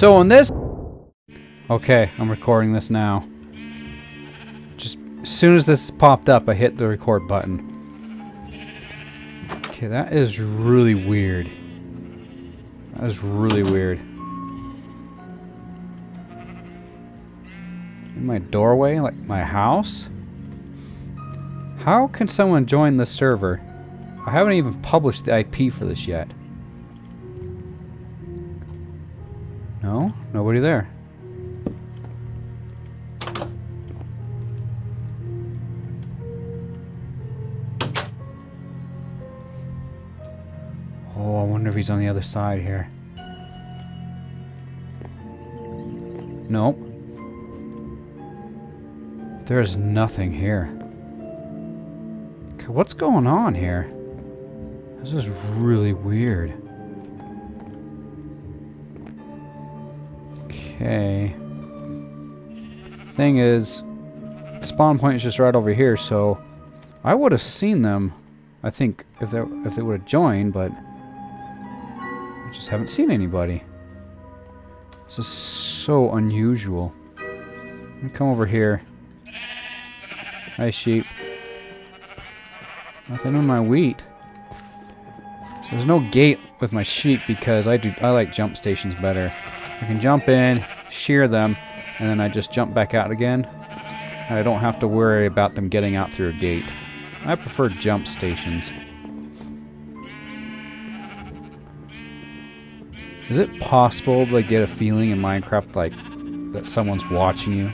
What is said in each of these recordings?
So on this... Okay, I'm recording this now. Just as soon as this popped up, I hit the record button. Okay, that is really weird. That is really weird. In my doorway, like my house? How can someone join the server? I haven't even published the IP for this yet. No? Nobody there. Oh, I wonder if he's on the other side here. Nope. There's nothing here. What's going on here? This is really weird. Okay. Thing is, spawn point is just right over here, so I would have seen them. I think if they if they would have joined, but I just haven't seen anybody. This is so unusual. Let me come over here. Hi, sheep. Nothing on my wheat. There's no gate with my sheep because I do I like jump stations better. I can jump in, shear them, and then I just jump back out again. And I don't have to worry about them getting out through a gate. I prefer jump stations. Is it possible to get a feeling in Minecraft like that someone's watching you?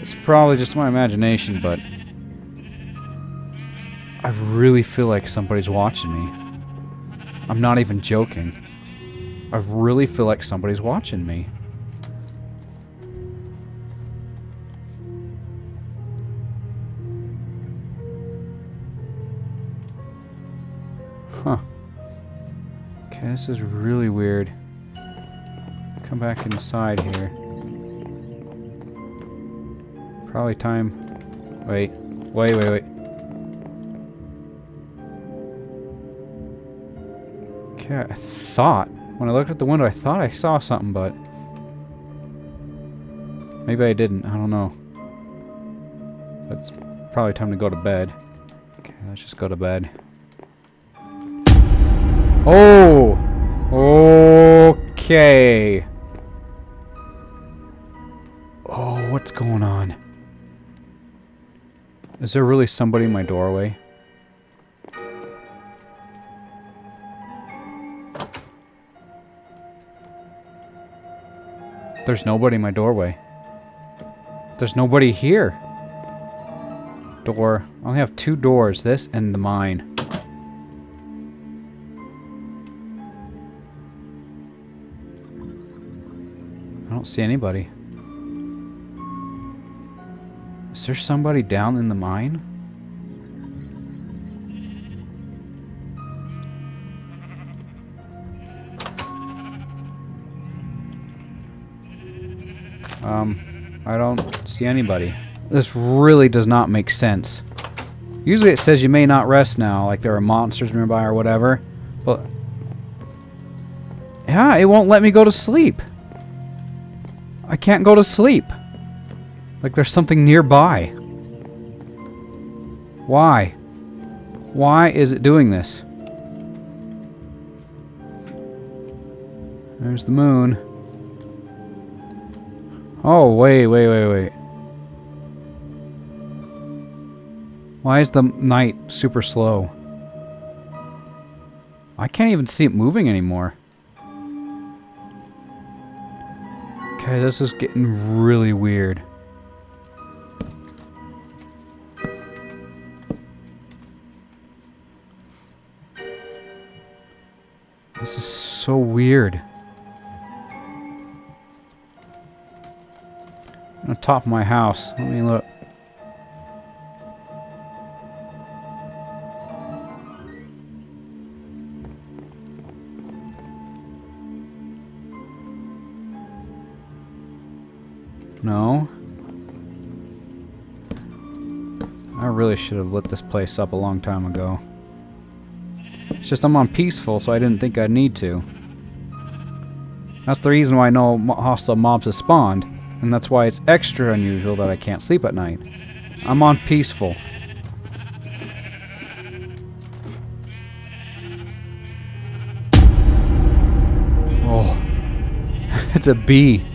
It's probably just my imagination, but I really feel like somebody's watching me. I'm not even joking. I really feel like somebody's watching me. Huh. Okay, this is really weird. Come back inside here. Probably time... Wait. Wait, wait, wait. Okay, I thought... When I looked at the window, I thought I saw something, but... Maybe I didn't. I don't know. It's probably time to go to bed. Okay, let's just go to bed. Oh! Okay. Oh, what's going on? Is there really somebody in my doorway? There's nobody in my doorway. There's nobody here. Door. I only have two doors. This and the mine. I don't see anybody. Is there somebody down in the mine? Um, I don't see anybody. This really does not make sense. Usually it says you may not rest now, like there are monsters nearby or whatever. But... Yeah, it won't let me go to sleep. I can't go to sleep. Like there's something nearby. Why? Why is it doing this? There's the moon. Oh, wait, wait, wait, wait. Why is the night super slow? I can't even see it moving anymore. Okay, this is getting really weird. This is so weird. Top of my house. Let me look. No. I really should have lit this place up a long time ago. It's just I'm on peaceful, so I didn't think I'd need to. That's the reason why no hostile mobs have spawned, and that's why it's extra unusual that I can't sleep at night. I'm on peaceful. Oh. it's a bee.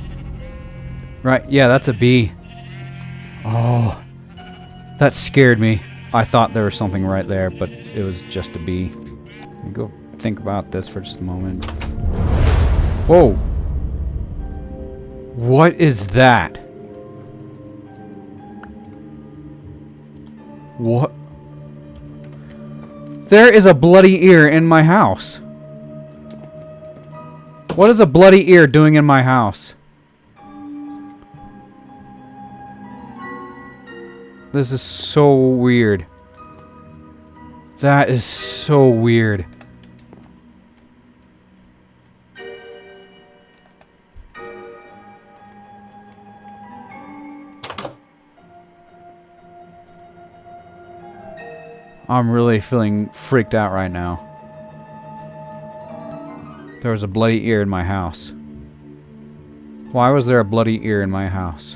Right, yeah, that's a bee. Oh. That scared me. I thought there was something right there, but it was just a bee. Go think about this for just a moment. Whoa! What is that? What? There is a bloody ear in my house. What is a bloody ear doing in my house? This is so weird. That is so weird. I'm really feeling freaked out right now. There was a bloody ear in my house. Why was there a bloody ear in my house?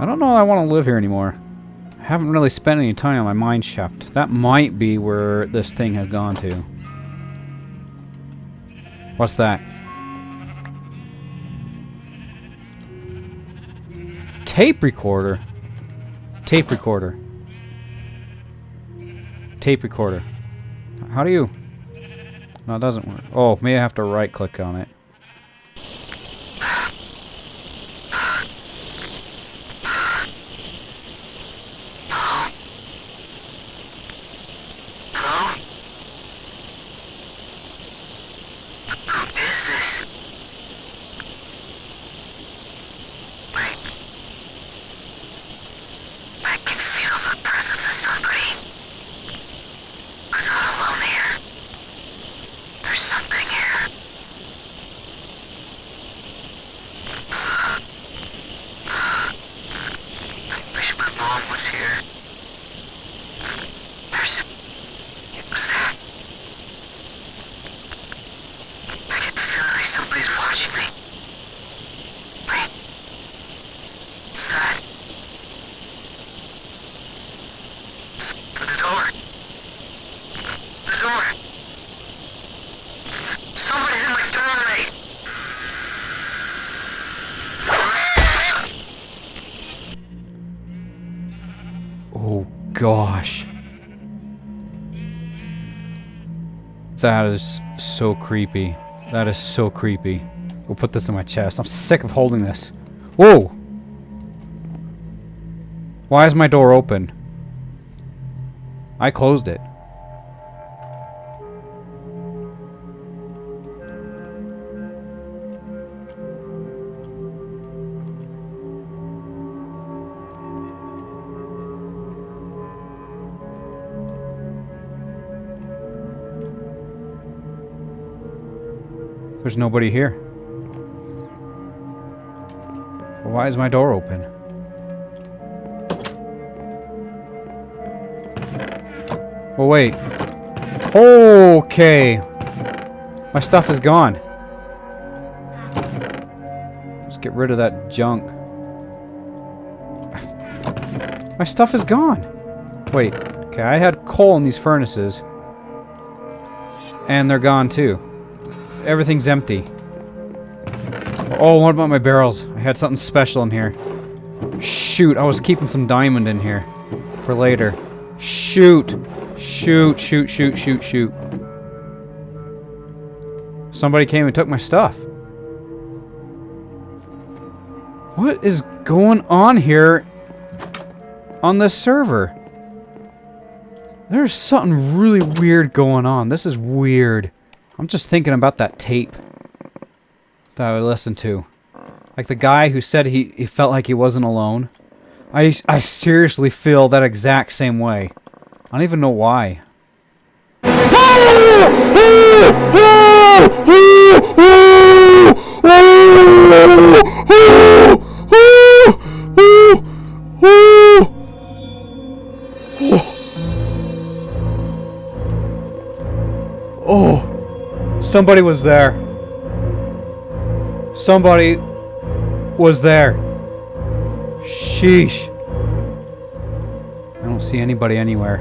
I don't know I want to live here anymore. I haven't really spent any time on my mine shaft. That might be where this thing has gone to. What's that? Tape recorder? Tape recorder. Tape recorder. How do you... No, it doesn't work. Oh, may I have to right click on it. Gosh. That is so creepy. That is so creepy. We'll put this in my chest. I'm sick of holding this. Whoa! Why is my door open? I closed it. There's nobody here. Why is my door open? Oh, wait. Okay. My stuff is gone. Let's get rid of that junk. My stuff is gone. Wait. Okay, I had coal in these furnaces. And they're gone too everything's empty. Oh, what about my barrels? I had something special in here. Shoot, I was keeping some diamond in here. For later. Shoot! Shoot, shoot, shoot, shoot, shoot. Somebody came and took my stuff. What is going on here on this server? There's something really weird going on. This is weird. I'm just thinking about that tape that I listened to. Like the guy who said he, he felt like he wasn't alone. I, I seriously feel that exact same way. I don't even know why. Somebody was there. Somebody was there. Sheesh. I don't see anybody anywhere.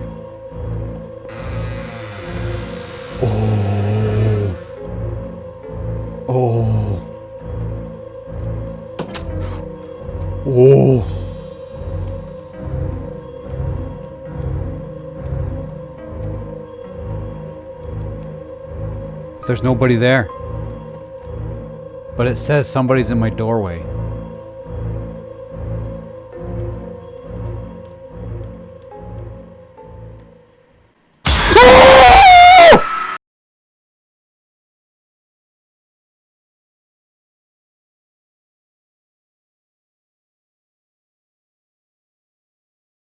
Oh. Oh. Oh. There's nobody there. But it says somebody's in my doorway.